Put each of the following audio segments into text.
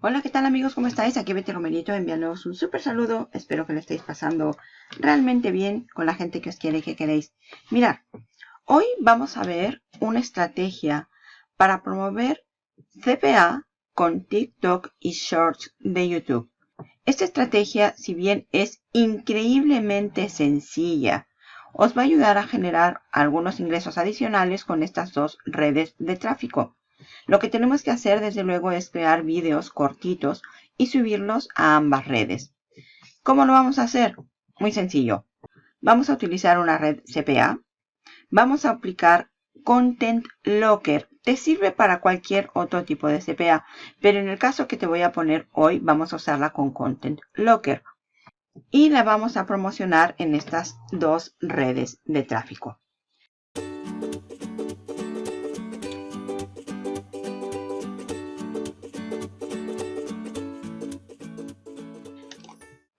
Hola, ¿qué tal amigos? ¿Cómo estáis? Aquí Betty Romerito enviándoos un súper saludo. Espero que lo estéis pasando realmente bien con la gente que os quiere y que queréis. Mirad, hoy vamos a ver una estrategia para promover CPA con TikTok y Shorts de YouTube. Esta estrategia, si bien es increíblemente sencilla, os va a ayudar a generar algunos ingresos adicionales con estas dos redes de tráfico. Lo que tenemos que hacer desde luego es crear vídeos cortitos y subirlos a ambas redes. ¿Cómo lo vamos a hacer? Muy sencillo. Vamos a utilizar una red CPA. Vamos a aplicar Content Locker. Te sirve para cualquier otro tipo de CPA, pero en el caso que te voy a poner hoy vamos a usarla con Content Locker. Y la vamos a promocionar en estas dos redes de tráfico.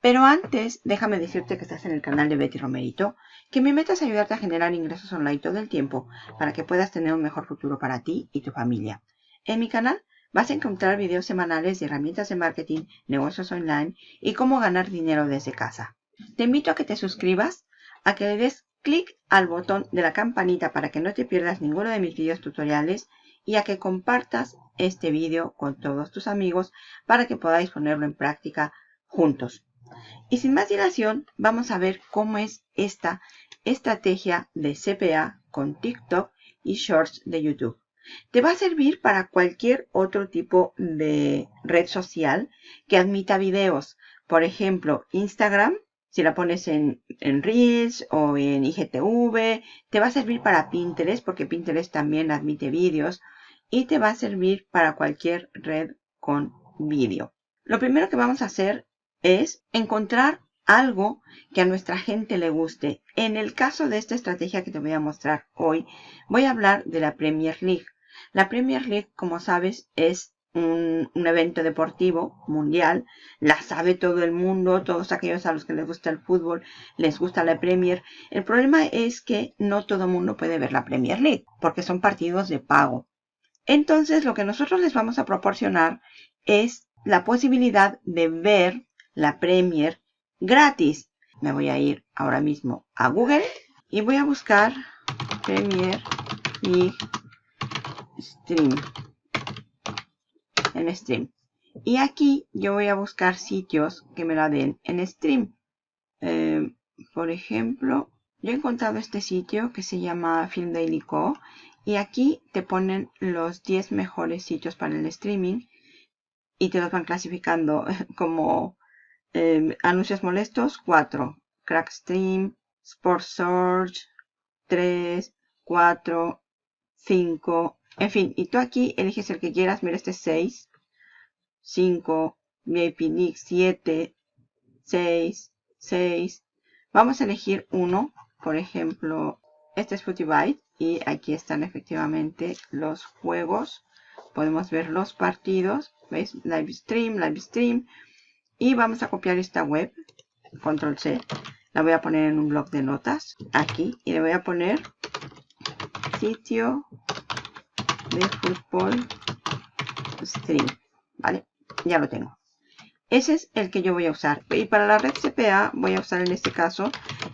Pero antes, déjame decirte que estás en el canal de Betty Romerito, que mi meta es ayudarte a generar ingresos online todo el tiempo para que puedas tener un mejor futuro para ti y tu familia. En mi canal vas a encontrar videos semanales de herramientas de marketing, negocios online y cómo ganar dinero desde casa. Te invito a que te suscribas, a que le des clic al botón de la campanita para que no te pierdas ninguno de mis videos tutoriales y a que compartas este vídeo con todos tus amigos para que podáis ponerlo en práctica juntos. Y sin más dilación, vamos a ver cómo es esta estrategia de CPA con TikTok y Shorts de YouTube. Te va a servir para cualquier otro tipo de red social que admita videos. Por ejemplo, Instagram, si la pones en, en Reels o en IGTV, te va a servir para Pinterest porque Pinterest también admite vídeos y te va a servir para cualquier red con vídeo. Lo primero que vamos a hacer es encontrar algo que a nuestra gente le guste. En el caso de esta estrategia que te voy a mostrar hoy, voy a hablar de la Premier League. La Premier League, como sabes, es un, evento deportivo mundial. La sabe todo el mundo, todos aquellos a los que les gusta el fútbol, les gusta la Premier. El problema es que no todo el mundo puede ver la Premier League, porque son partidos de pago. Entonces, lo que nosotros les vamos a proporcionar es la posibilidad de ver la Premier gratis. Me voy a ir ahora mismo a Google y voy a buscar Premier y Stream. En Stream. Y aquí yo voy a buscar sitios que me la den en Stream. Eh, por ejemplo, yo he encontrado este sitio que se llama Film Daily Co. Y aquí te ponen los 10 mejores sitios para el streaming. Y te los van clasificando como Em, anuncios molestos, 4. Crackstream, Sport Search, 3, 4, 5. En fin, y tú aquí eliges el que quieras. Mira, este es 6, 5, VIP League 7, 6, 6. Vamos a elegir uno. Por ejemplo, este es Byte Y aquí están efectivamente los juegos. Podemos ver los partidos. ¿Veis? Live stream, live stream. Y vamos a copiar esta web, control C. La voy a poner en un bloc de notas, aquí. Y le voy a poner sitio de fútbol stream. ¿Vale? Ya lo tengo. Ese es el que yo voy a usar. Y para la red CPA voy a usar en este caso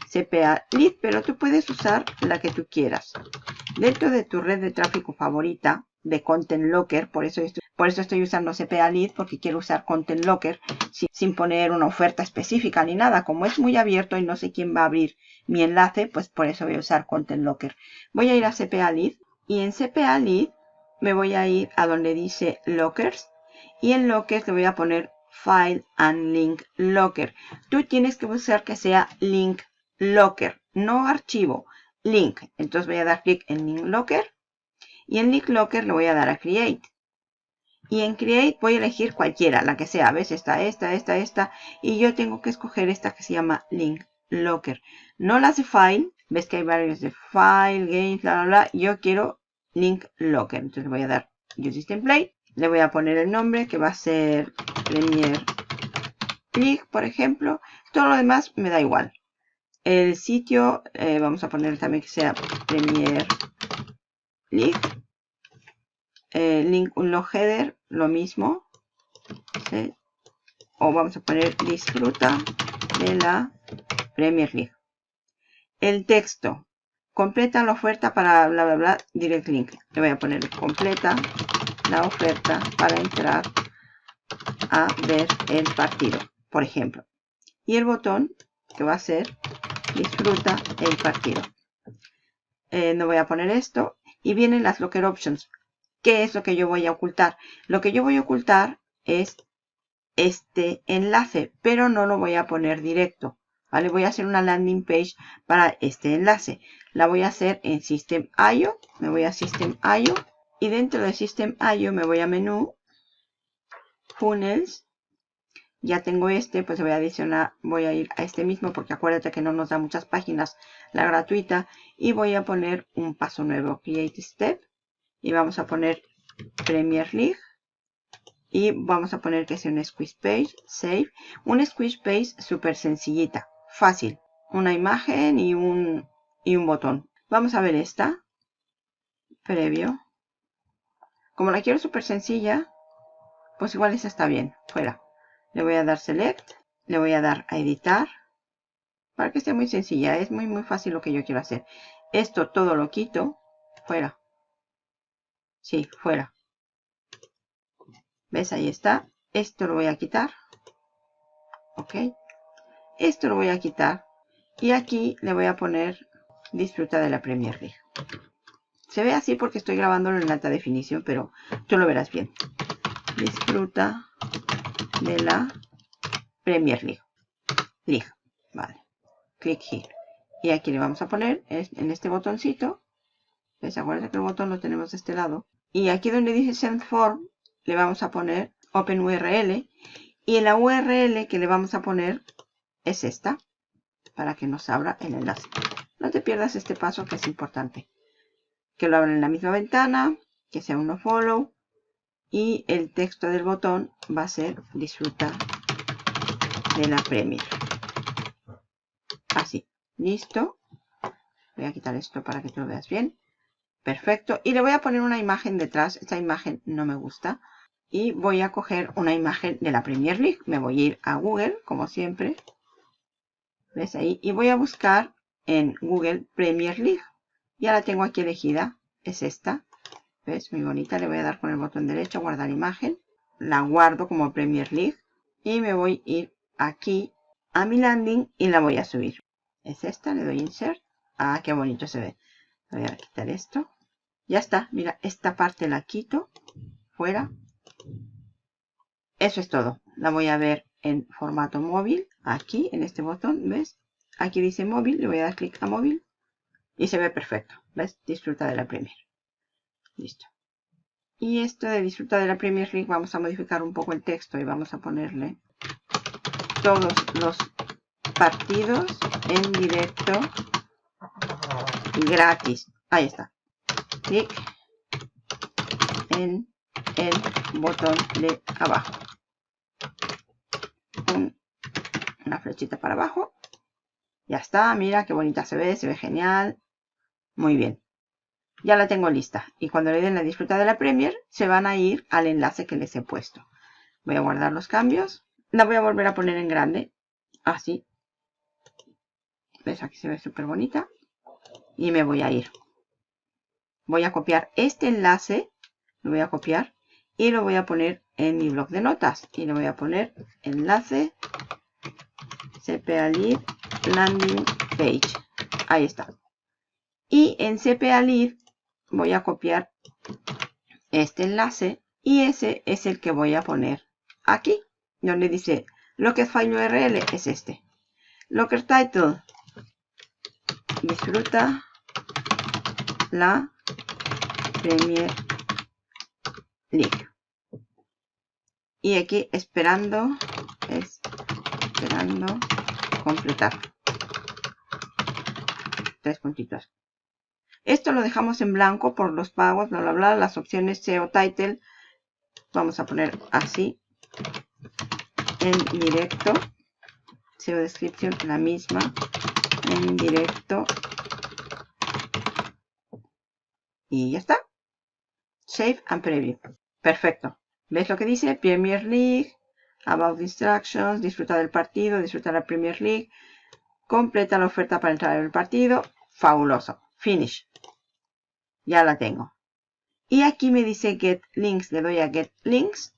CPA Lead, pero tú puedes usar la que tú quieras. Dentro de tu red de tráfico favorita, de Content Locker, por eso estoy, por eso estoy usando CPA Lead, porque quiero usar Content Locker sin, poner una oferta específica ni nada. Como es muy abierto y no sé quién va a abrir mi enlace, pues por eso voy a usar Content Locker. Voy a ir a CPA Lead y en CPA Lead me voy a ir a donde dice Lockers y en Lockers le voy a poner File and Link Locker. Tú tienes que buscar que sea Link Locker, no archivo, link. Entonces voy a dar clic en Link Locker y en Link Locker le voy a dar a Create. Y en Create voy a elegir cualquiera, la que sea. ¿Ves? Esta, esta, esta, esta. Y yo tengo que escoger esta que se llama Link Locker. No las de File. Ves que hay varios de File, Games, bla, bla, bla. Yo quiero Link Locker. Entonces voy a dar Use Template. Le voy a poner el nombre que va a ser Premier League, por ejemplo. Todo lo demás me da igual. El sitio, eh, vamos a poner también que sea Premier League. Eh, link unlock header, lo mismo. o vamos a poner disfruta de la Premier League. El texto, completa la oferta para bla bla bla, direct link. Le voy a poner completa la oferta para entrar a ver el partido, por ejemplo. Y el botón que va a ser disfruta el partido. Eh, no voy a poner esto. Y vienen las locker options. ¿Qué es lo que yo voy a ocultar? Lo que yo voy a ocultar es este enlace, pero no lo voy a poner directo. ¿vale? Voy a hacer una landing page para este enlace. La voy a hacer en System.io. Me voy a System.io. Y dentro de System.io me voy a menú. Funnels ya tengo este, pues voy a adicionar, voy a ir a este mismo porque acuérdate que no nos da muchas páginas la gratuita y voy a poner un paso nuevo, Create Step y vamos a poner Premier League y vamos a poner que sea un squish page, save, un squish page súper sencillita, fácil, una imagen y un, y un botón. Vamos a ver esta, previo. Como la quiero súper sencilla, pues igual esa está bien, fuera. Le voy a dar Select. Le voy a dar a editar. Para que esté muy sencilla. Es muy muy fácil lo que yo quiero hacer. Esto todo lo quito. Fuera. Sí, fuera. ¿Ves? Ahí está. Esto lo voy a quitar. Ok. Esto lo voy a quitar. Y aquí le voy a poner disfruta de la Premier League. Se ve así porque estoy grabándolo en alta definición, pero tú lo verás bien. Disfruta de la Premier League. League. Vale. Clic here. Y aquí le vamos a poner en este botoncito. ¿Ves? Acuérdense que el botón lo tenemos de este lado. Y aquí donde dice Send Form, le vamos a poner Open URL. Y en la URL que le vamos a poner es esta. Para que nos abra el enlace. No te pierdas este paso que es importante. Que lo abra en la misma ventana. Que sea un follow y el texto del botón va a ser disfruta de la Premier. Así, listo. Voy a quitar esto para que tú lo veas bien. Perfecto. Y le voy a poner una imagen detrás. Esta imagen no me gusta. Y voy a coger una imagen de la Premier League. Me voy a ir a Google, como siempre. ¿Ves ahí? Y voy a buscar en Google Premier League. Ya la tengo aquí elegida. Es esta. ¿Ves? Muy bonita. Le voy a dar con el botón derecho, guardar imagen. La guardo como Premier League. Y me voy a ir aquí a mi landing y la voy a subir. Es esta, le doy insert. Ah, qué bonito se ve. Voy a quitar esto. Ya está, mira, esta parte la quito. Fuera. Eso es todo. La voy a ver en formato móvil. Aquí, en este botón, ¿ves? Aquí dice móvil, le voy a dar clic a móvil. Y se ve perfecto. ¿Ves? Disfruta de la Premier. Listo. Y esto de disfrutar de la Premier League vamos a modificar un poco el texto y vamos a ponerle todos los partidos en directo gratis. Ahí está. Clic en el botón de abajo. una flechita para abajo. Ya está, mira qué bonita se ve, se ve genial. Muy bien ya la tengo lista. Y cuando le den la disfruta de la Premier, se van a ir al enlace que les he puesto. Voy a guardar los cambios. La voy a volver a poner en grande. Así. ¿Ves? Aquí se ve súper bonita. Y me voy a ir. Voy a copiar este enlace. Lo voy a copiar. Y lo voy a poner en mi blog de notas. Y le voy a poner enlace CPA Lead Landing Page. Ahí está. Y en CPA Lead voy a copiar este enlace y ese es el que voy a poner aquí, donde dice Locker File URL es este. Locker Title, disfruta la Premier League. Y aquí esperando, esperando completar. Tres puntitos. Esto lo dejamos en blanco por los pagos, bla, bla, bla. Las opciones SEO Title. Vamos a poner así. En directo. SEO Description, la misma. En directo. Y ya está. Save and Preview. Perfecto. ¿Ves lo que dice? Premier League. About Instructions, disfruta del partido, disfruta la Premier League, completa la oferta para entrar en el partido, fabuloso, finish. Ya la tengo. Y aquí me dice Get Links, le doy a Get Links,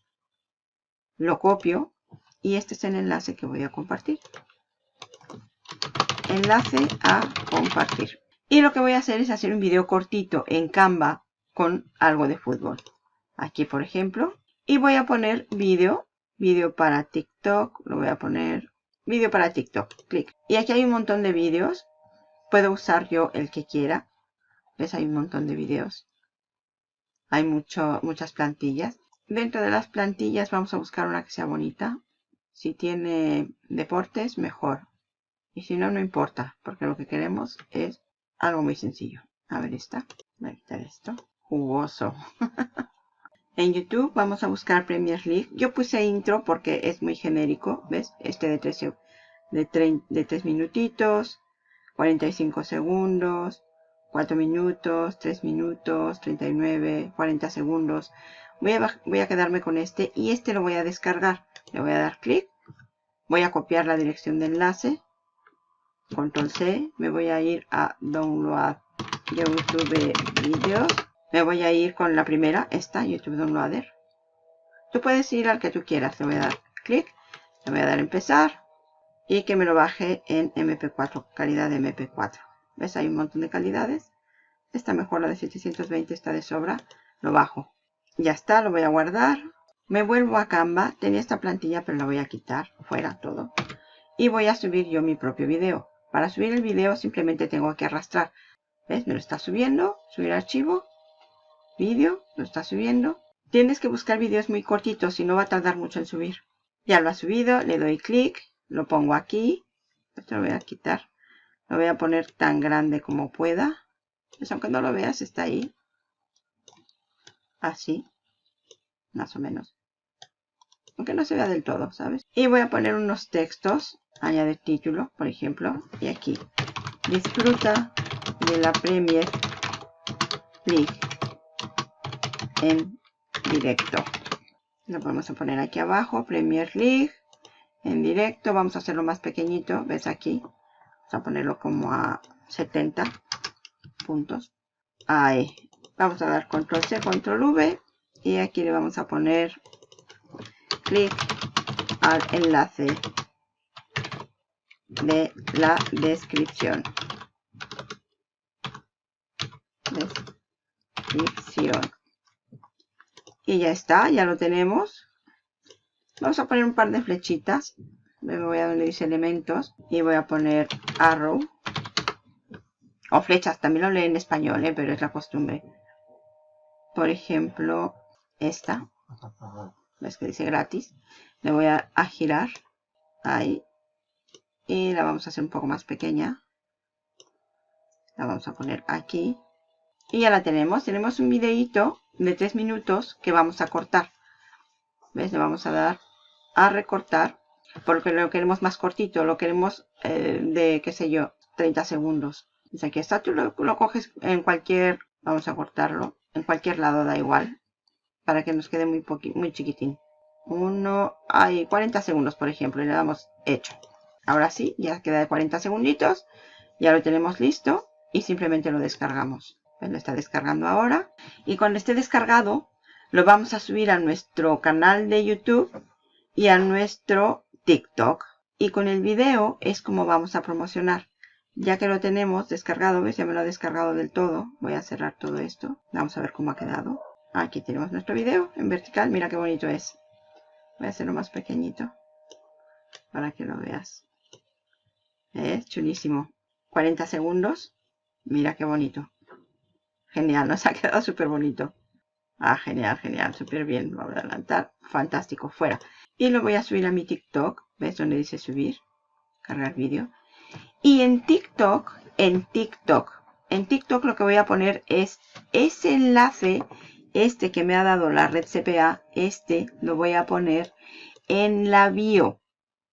lo copio y este es el enlace que voy a compartir. Enlace a compartir. Y lo que voy a hacer es hacer un video cortito en Canva con algo de fútbol. Aquí, por ejemplo. Y voy a poner vídeo. Vídeo para TikTok. Lo voy a poner vídeo para TikTok. Clic. Y aquí hay un montón de vídeos. Puedo usar yo el que quiera. ¿Ves? Hay un montón de vídeos. Hay mucho, muchas plantillas. Dentro de las plantillas vamos a buscar una que sea bonita. Si tiene deportes, mejor. Y si no, no importa. Porque lo que queremos es algo muy sencillo. A ver esta. Voy a quitar esto. Jugoso. en YouTube vamos a buscar Premier League. Yo puse intro porque es muy genérico. ¿Ves? Este de 3, de, de 3 minutitos. 45 segundos. 4 minutos. 3 minutos. 39. 40 segundos. Voy a, voy a quedarme con este. Y este lo voy a descargar. Le voy a dar clic. Voy a copiar la dirección de enlace control C, me voy a ir a download YouTube videos, me voy a ir con la primera, esta, YouTube Downloader. Tú puedes ir al que tú quieras, le voy a dar clic, le voy a dar empezar y que me lo baje en MP4, calidad de MP4. ¿Ves? Hay un montón de calidades. Esta mejor, la de 720 está de sobra, lo bajo. Ya está, lo voy a guardar. Me vuelvo a Canva, tenía esta plantilla pero la voy a quitar, fuera todo. Y voy a subir yo mi propio video. Para subir el video simplemente tengo que arrastrar. ¿Ves? Me lo está subiendo. Subir archivo. Vídeo. Lo está subiendo. Tienes que buscar vídeos muy cortitos y no va a tardar mucho en subir. Ya lo ha subido. Le doy clic. Lo pongo aquí. Esto lo voy a quitar. Lo voy a poner tan grande como pueda. Pues aunque no lo veas, está ahí. Así. Más o menos. Aunque no se vea del todo, ¿sabes? Y voy a poner unos textos añadir título, por ejemplo, y aquí, disfruta de la Premier League en directo. Lo vamos a poner aquí abajo, Premier League en directo, vamos a hacerlo más pequeñito, ves aquí, vamos a ponerlo como a 70 puntos. Ahí, vamos a dar control C, control V, y aquí le vamos a poner clic al enlace de la descripción. Descripción. Y ya está, ya lo tenemos. Vamos a poner un par de flechitas. Me voy a donde dice elementos y voy a poner arrow. O flechas, también lo lee en español, ¿eh? pero es la costumbre. Por ejemplo, esta. ¿Ves que dice gratis? Le voy a girar. Ahí y la vamos a hacer un poco más pequeña. La vamos a poner aquí. Y ya la tenemos. Tenemos un videito de 3 minutos que vamos a cortar. ¿Ves? Le vamos a dar a recortar. Porque lo queremos más cortito. Lo queremos eh, de, qué sé yo, 30 segundos. Dice aquí está. Tú lo, coges en cualquier... Vamos a cortarlo. En cualquier lado da igual. Para que nos quede muy, muy chiquitín. Uno... Hay 40 segundos, por ejemplo. Y le damos hecho. Ahora sí, ya queda de 40 segunditos. Ya lo tenemos listo y simplemente lo descargamos. Pues lo está descargando ahora. Y cuando esté descargado, lo vamos a subir a nuestro canal de YouTube y a nuestro TikTok. Y con el video es como vamos a promocionar. Ya que lo tenemos descargado, ¿ves? Ya me lo ha descargado del todo. Voy a cerrar todo esto. Vamos a ver cómo ha quedado. Aquí tenemos nuestro video en vertical. Mira qué bonito es. Voy a hacerlo más pequeñito para que lo veas. Es chulísimo. 40 segundos. Mira qué bonito. Genial, nos ha quedado súper bonito. Ah, genial, genial, súper bien. Lo voy a adelantar. Fantástico, fuera. Y lo voy a subir a mi TikTok. ¿Ves donde dice subir? Cargar vídeo. Y en TikTok, en TikTok, en TikTok lo que voy a poner es ese enlace, este que me ha dado la red CPA, este lo voy a poner en la bio.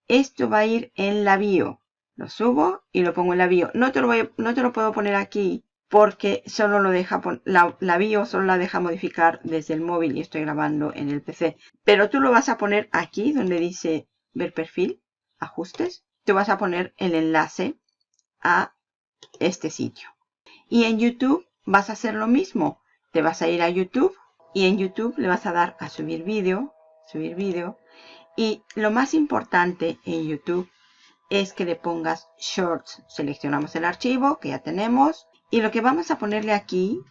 Esto va a ir en la bio. Lo subo y lo pongo en la bio. No te lo, voy, no te lo puedo poner aquí porque solo lo deja, la, la solo la deja modificar desde el móvil y estoy grabando en el PC. Pero tú lo vas a poner aquí donde dice ver perfil, ajustes. Te vas a poner el enlace a este sitio. Y en YouTube vas a hacer lo mismo. Te vas a ir a YouTube y en YouTube le vas a dar a subir vídeo, subir vídeo. Y lo más importante en YouTube es que le pongas Shorts. Seleccionamos el archivo que ya tenemos y lo que vamos a ponerle aquí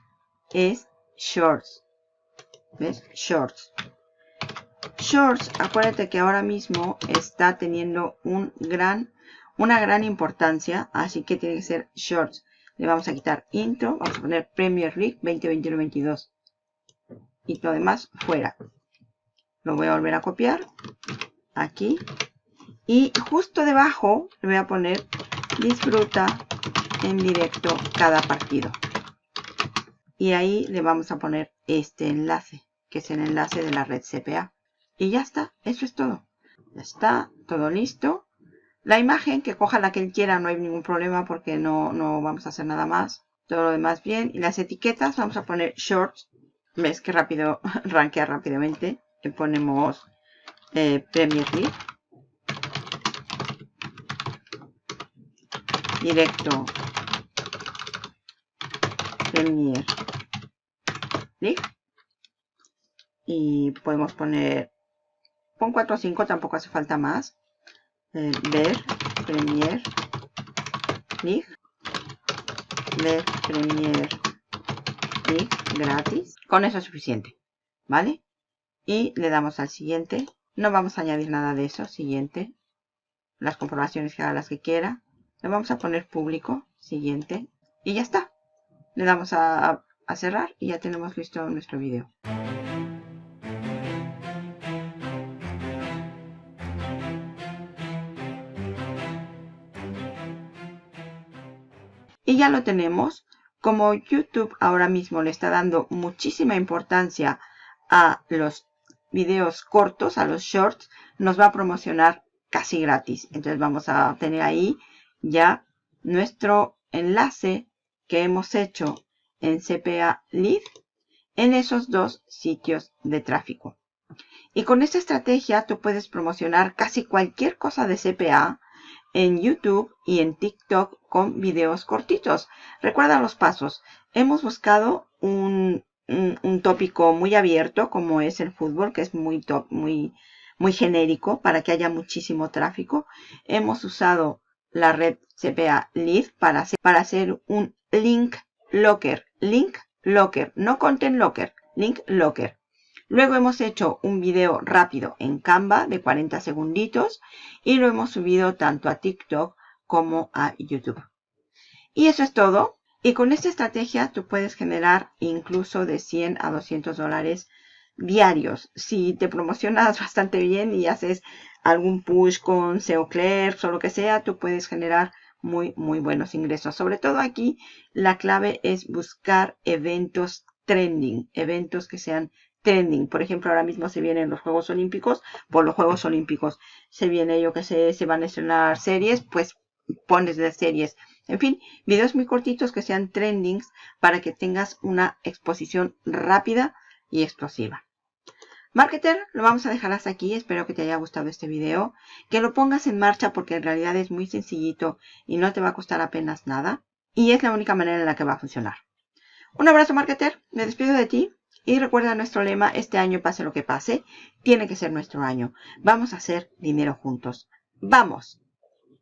es Shorts. ¿Ves? Shorts. Shorts, acuérdate que ahora mismo está teniendo un gran, una gran importancia, así que tiene que ser Shorts. Le vamos a quitar Intro, vamos a poner Premier League 2021-22 y lo demás fuera. Lo voy a volver a copiar aquí y justo debajo le voy a poner disfruta en directo cada partido. Y ahí le vamos a poner este enlace, que es el enlace de la red CPA. Y ya está, eso es todo. Ya está, todo listo. La imagen, que coja la que él quiera, no hay ningún problema porque no, no vamos a hacer nada más. Todo lo demás bien. Y las etiquetas, vamos a poner shorts. Ves que rápido, rankea rápidamente. Le ponemos eh, Premier League. Directo Premier. Y podemos poner, pon 4 o 5, tampoco hace falta más. Eh, ver Premier League. Ver Premier League gratis. Con eso es suficiente. ¿Vale? Y le damos al siguiente. No vamos a añadir nada de eso. Siguiente. Las comprobaciones que haga las que quiera. Le vamos a poner público. Siguiente. Y ya está le damos a, cerrar y ya tenemos listo nuestro video. Y ya lo tenemos. Como YouTube ahora mismo le está dando muchísima importancia a los videos cortos, a los shorts, nos va a promocionar casi gratis. Entonces vamos a tener ahí ya nuestro enlace que hemos hecho en CPA Lead en esos dos sitios de tráfico. Y con esta estrategia tú puedes promocionar casi cualquier cosa de CPA en YouTube y en TikTok con videos cortitos. Recuerda los pasos. Hemos buscado un, tópico muy abierto como es el fútbol, que es muy, muy, muy genérico para que haya muchísimo tráfico. Hemos usado la red CPA Lead para para hacer un link locker, link locker, no content locker, link locker. Luego hemos hecho un video rápido en Canva de 40 segunditos y lo hemos subido tanto a TikTok como a YouTube. Y eso es todo. Y con esta estrategia tú puedes generar incluso de 100 a 200 dólares diarios. Si te promocionas bastante bien y haces algún push con SEO Clerks o lo que sea, tú puedes generar muy, muy buenos ingresos. Sobre todo aquí, la clave es buscar eventos trending, eventos que sean trending. Por ejemplo, ahora mismo se vienen los Juegos Olímpicos, por los Juegos Olímpicos se viene, yo que sé, se van a estrenar series, pues pones de series. En fin, videos muy cortitos que sean trendings para que tengas una exposición rápida y explosiva. Marketer, lo vamos a dejar hasta aquí. Espero que te haya gustado este video. Que lo pongas en marcha porque en realidad es muy sencillito y no te va a costar apenas nada. Y es la única manera en la que va a funcionar. Un abrazo, Marketer. Me despido de ti. Y recuerda nuestro lema, este año pase lo que pase, tiene que ser nuestro año. Vamos a hacer dinero juntos. ¡Vamos!